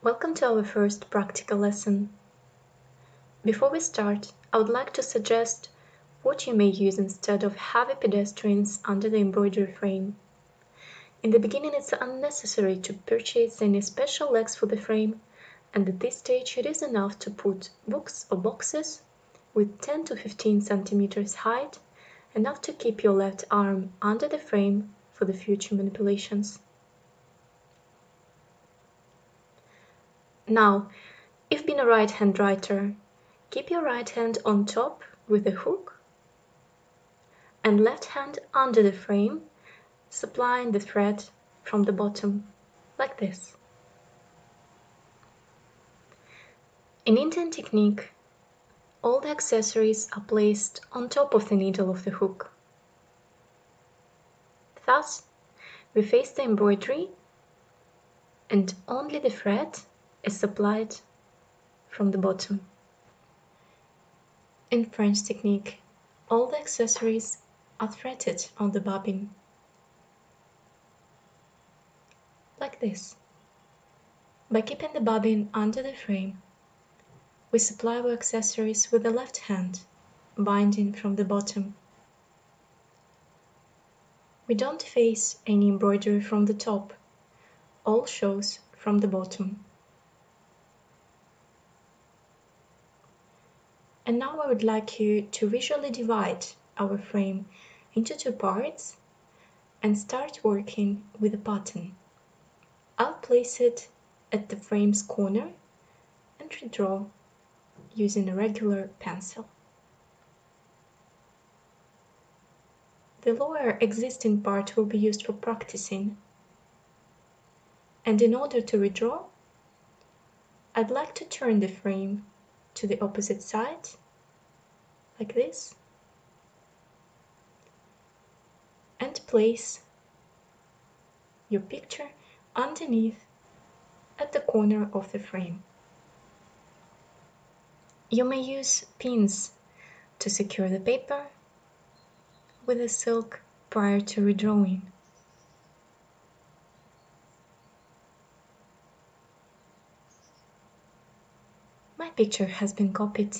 Welcome to our first practical lesson. Before we start, I would like to suggest what you may use instead of heavy pedestrians under the embroidery frame. In the beginning it's unnecessary to purchase any special legs for the frame and at this stage it is enough to put books or boxes with 10 to 15 centimeters height, enough to keep your left arm under the frame for the future manipulations. Now, if being a right-hand writer, keep your right hand on top with the hook and left hand under the frame, supplying the thread from the bottom, like this. In Indian technique, all the accessories are placed on top of the needle of the hook. Thus, we face the embroidery and only the thread is supplied from the bottom. In French technique, all the accessories are threaded on the bobbin. Like this. By keeping the bobbin under the frame, we supply our accessories with the left hand, binding from the bottom. We don't face any embroidery from the top, all shows from the bottom. And now I would like you to visually divide our frame into two parts and start working with a button. I'll place it at the frame's corner and redraw using a regular pencil. The lower existing part will be used for practicing. And in order to redraw, I'd like to turn the frame to the opposite side, like this, and place your picture underneath at the corner of the frame. You may use pins to secure the paper with the silk prior to redrawing. Picture has been copied.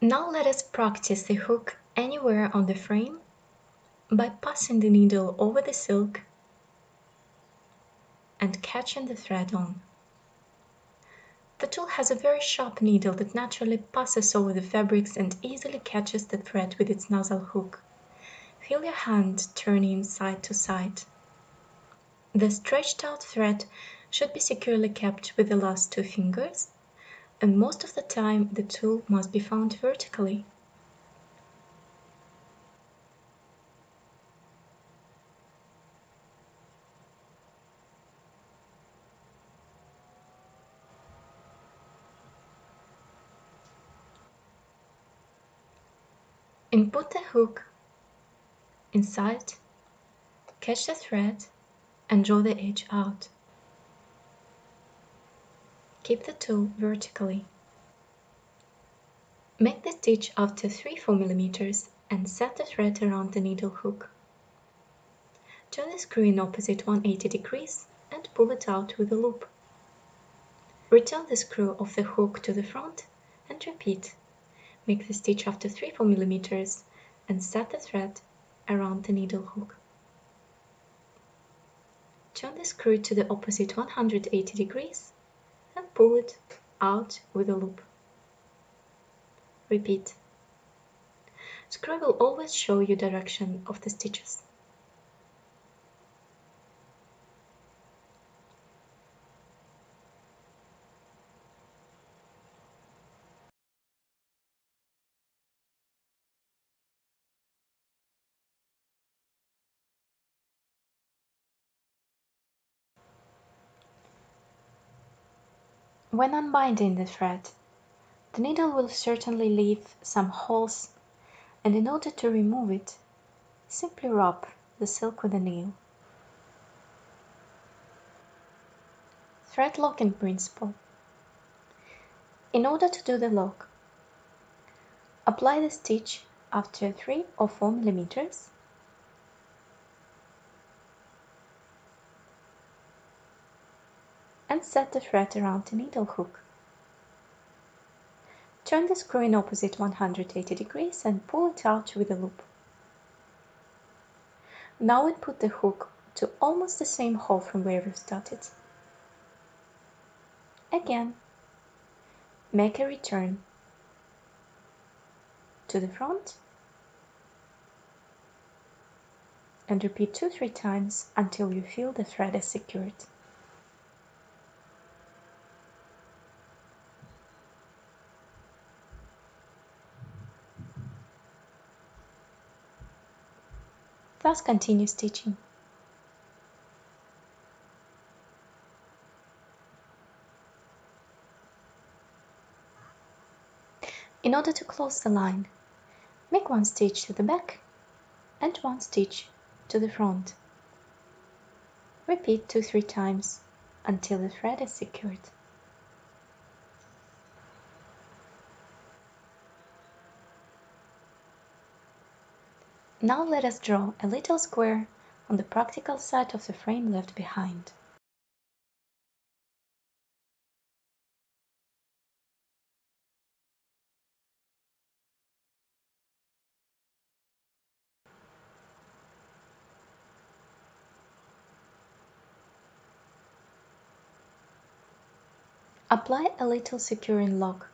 Now let us practice the hook anywhere on the frame by passing the needle over the silk and catching the thread on. The tool has a very sharp needle that naturally passes over the fabrics and easily catches the thread with its nozzle hook. Feel your hand turning side to side. The stretched out thread should be securely kept with the last two fingers, and most of the time the tool must be found vertically. Input the hook inside, catch the thread and draw the edge out. Keep the tool vertically. Make the stitch after 3-4 mm and set the thread around the needle hook. Turn the screw in opposite 180 degrees and pull it out with a loop. Return the screw of the hook to the front and repeat. Make the stitch after 3-4 mm and set the thread around the needle hook. Turn the screw to the opposite 180 degrees and pull it out with a loop. Repeat. Screw will always show you direction of the stitches. When unbinding the thread, the needle will certainly leave some holes and in order to remove it, simply rub the silk with a nail. Thread locking principle. In order to do the lock, apply the stitch after 3 or 4 millimeters. And set the thread around the needle hook. Turn the screw in opposite 180 degrees and pull it out with a loop. Now we put the hook to almost the same hole from where we started. Again, make a return to the front and repeat 2-3 times until you feel the thread is secured. Thus continue stitching. In order to close the line, make one stitch to the back and one stitch to the front. Repeat 2-3 times until the thread is secured. Now let us draw a little square on the practical side of the frame left behind. Apply a little securing lock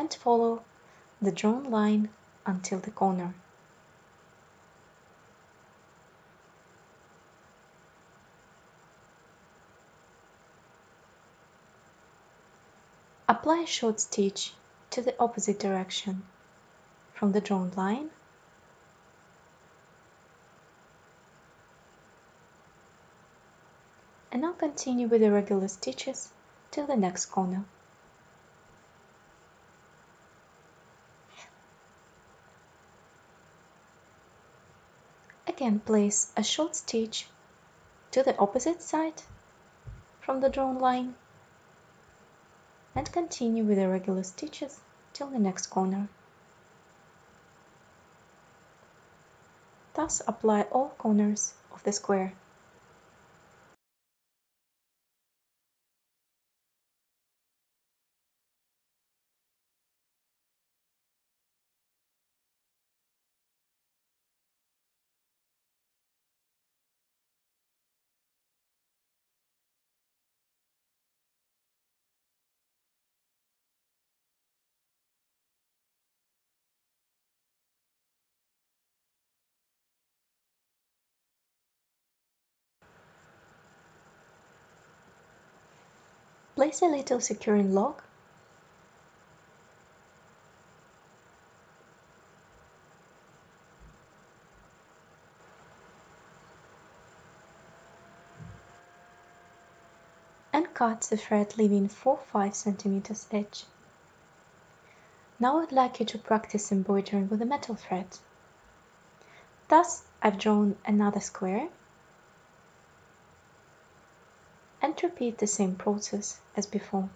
and follow the drawn line until the corner. Apply a short stitch to the opposite direction from the drawn line and now continue with the regular stitches till the next corner. Again place a short stitch to the opposite side from the drawn line and continue with the regular stitches till the next corner. Thus apply all corners of the square. Place a little securing lock and cut the thread leaving 4-5 centimeters edge. Now I'd like you to practice embroidering with a metal thread. Thus I've drawn another square repeat the same process as before.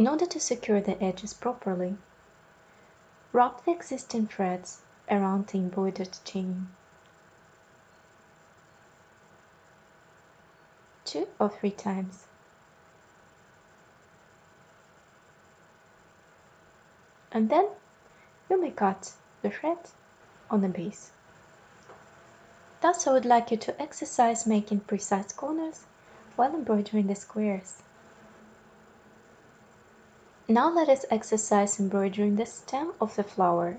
In order to secure the edges properly, wrap the existing threads around the embroidered chain. Two or three times. And then you may cut the thread on the base. Thus I would like you to exercise making precise corners while embroidering the squares. Now let us exercise embroidering the stem of the flower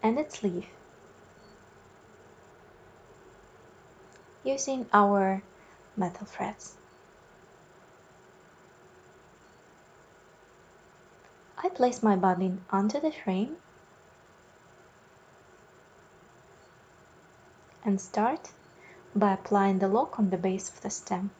and its leaf using our metal threads. I place my bobbin onto the frame and start by applying the lock on the base of the stem.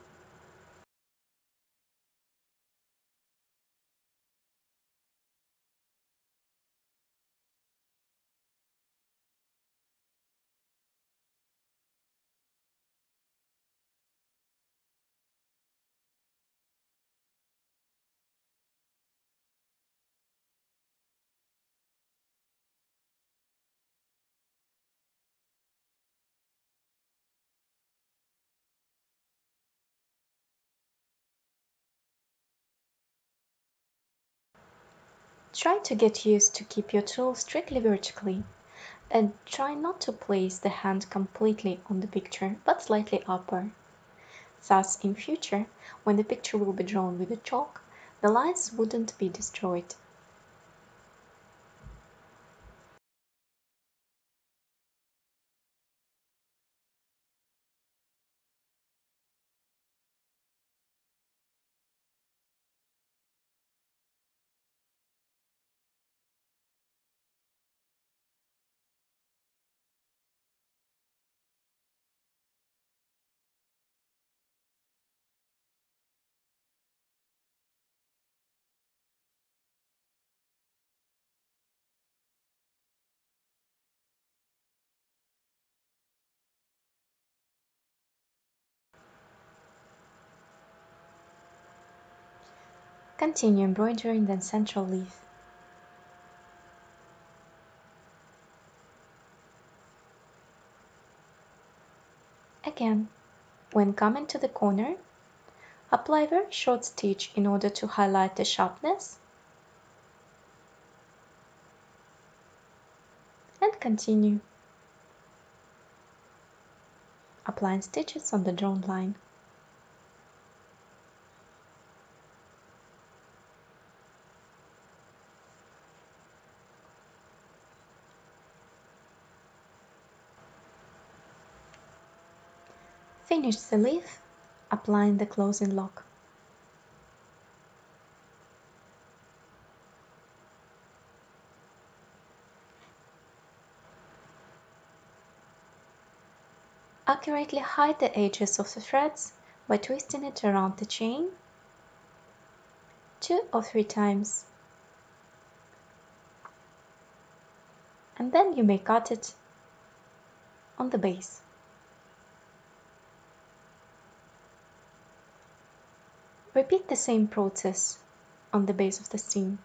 Try to get used to keep your tool strictly vertically and try not to place the hand completely on the picture but slightly upper. Thus in future, when the picture will be drawn with a chalk, the lines wouldn't be destroyed. Continue embroidering the central leaf. Again, when coming to the corner, apply very short stitch in order to highlight the sharpness and continue applying stitches on the drawn line. Finish the leaf, applying the closing lock. Accurately hide the edges of the threads by twisting it around the chain two or three times. And then you may cut it on the base. Repeat the same process on the base of the seam.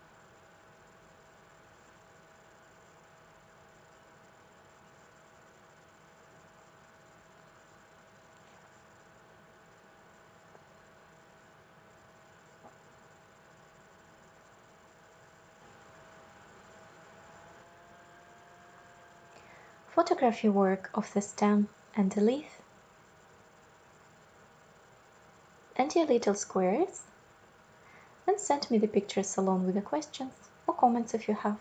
Photograph your work of the stem and the leaf and your little squares and send me the pictures along with the questions or comments if you have.